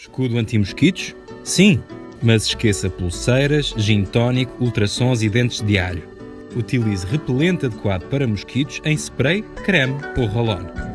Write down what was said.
Escudo anti-mosquitos? Sim, mas esqueça pulseiras, gin tónico, ultrassons e dentes de alho. Utilize repelente adequado para mosquitos em spray, creme ou rolon.